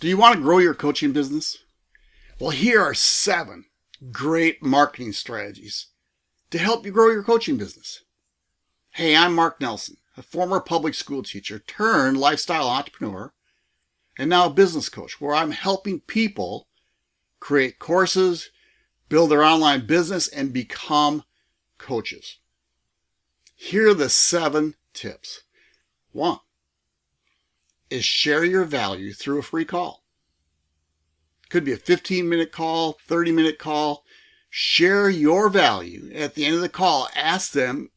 Do you want to grow your coaching business? Well, here are seven great marketing strategies to help you grow your coaching business. Hey, I'm Mark Nelson, a former public school teacher turned lifestyle entrepreneur and now a business coach where I'm helping people create courses, build their online business, and become coaches. Here are the seven tips. One, is share your value through a free call. Could be a 15 minute call, 30 minute call. Share your value. At the end of the call, ask them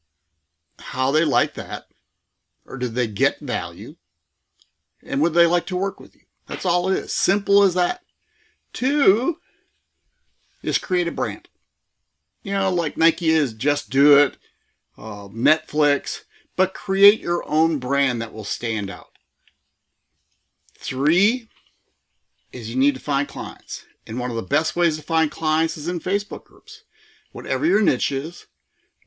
how they like that or did they get value and would they like to work with you? That's all it is. Simple as that. Two is create a brand. You know, like Nike is just do it, uh, Netflix, but create your own brand that will stand out. Three is you need to find clients. And one of the best ways to find clients is in Facebook groups. Whatever your niche is,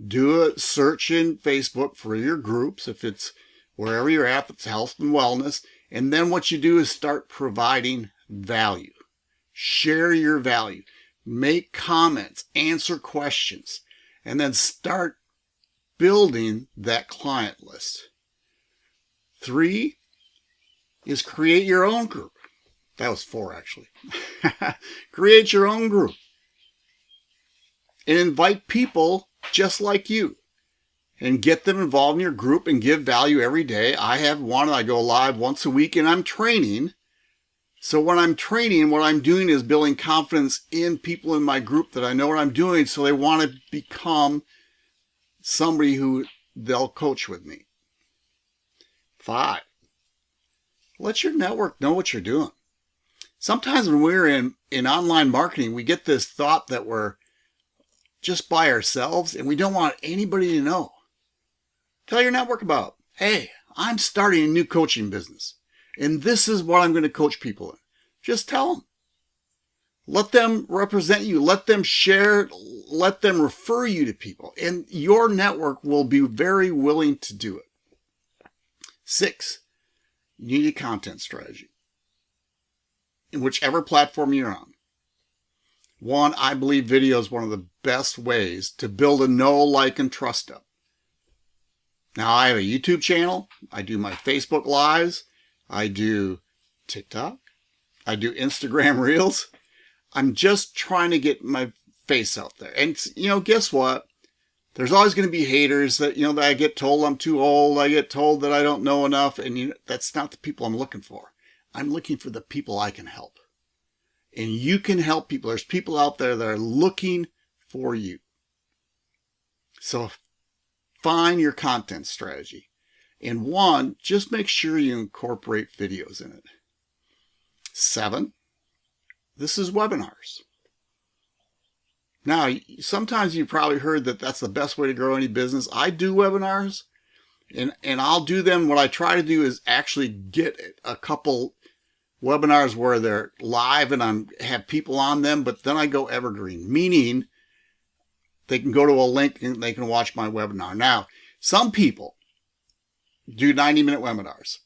do a search in Facebook for your groups. If it's wherever you're at, it's health and wellness. And then what you do is start providing value. Share your value. Make comments, answer questions, and then start building that client list. Three is create your own group. That was four, actually. create your own group and invite people just like you and get them involved in your group and give value every day. I have one, I go live once a week and I'm training. So when I'm training, what I'm doing is building confidence in people in my group that I know what I'm doing so they want to become somebody who they'll coach with me. Five, let your network know what you're doing. Sometimes when we're in, in online marketing, we get this thought that we're just by ourselves and we don't want anybody to know. Tell your network about, hey, I'm starting a new coaching business and this is what I'm going to coach people in. Just tell them. Let them represent you. Let them share. Let them refer you to people. And your network will be very willing to do it. Six, you need a content strategy in whichever platform you're on. One, I believe video is one of the best ways to build a know, like, and trust up. Now, I have a YouTube channel. I do my Facebook Lives. I do TikTok. I do Instagram Reels. I'm just trying to get my face out there. And, you know, guess what? There's always going to be haters that, you know, that I get told I'm too old. I get told that I don't know enough. And you know, that's not the people I'm looking for. I'm looking for the people I can help. And you can help people. There's people out there that are looking for you. So find your content strategy. And one, just make sure you incorporate videos in it. Seven, this is webinars. Now, sometimes you probably heard that that's the best way to grow any business. I do webinars and, and I'll do them. What I try to do is actually get a couple webinars where they're live and I'm have people on them, but then I go evergreen, meaning they can go to a link and they can watch my webinar. Now, some people do 90 minute webinars.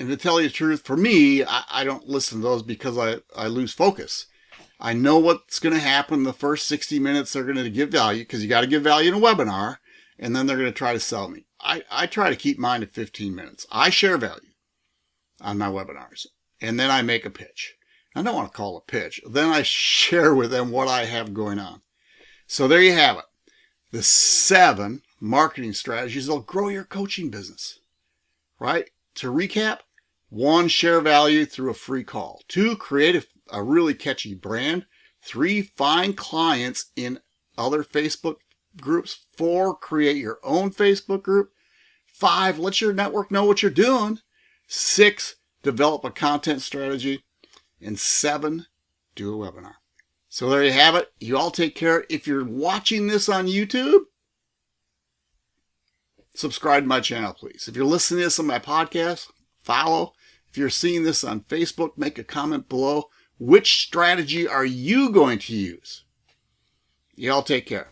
And to tell you the truth, for me, I, I don't listen to those because I, I lose focus. I know what's going to happen the first 60 minutes. They're going to give value because you got to give value in a webinar and then they're going to try to sell me. I, I try to keep mine at 15 minutes. I share value on my webinars and then I make a pitch. I don't want to call a pitch. Then I share with them what I have going on. So there you have it. The seven marketing strategies that'll grow your coaching business, right? To recap, one, share value through a free call. Two, create a a really catchy brand. Three, find clients in other Facebook groups. Four, create your own Facebook group. Five, let your network know what you're doing. Six, develop a content strategy. And seven, do a webinar. So there you have it. You all take care. If you're watching this on YouTube, subscribe to my channel, please. If you're listening to this on my podcast, follow. If you're seeing this on Facebook, make a comment below. Which strategy are you going to use? Y'all take care.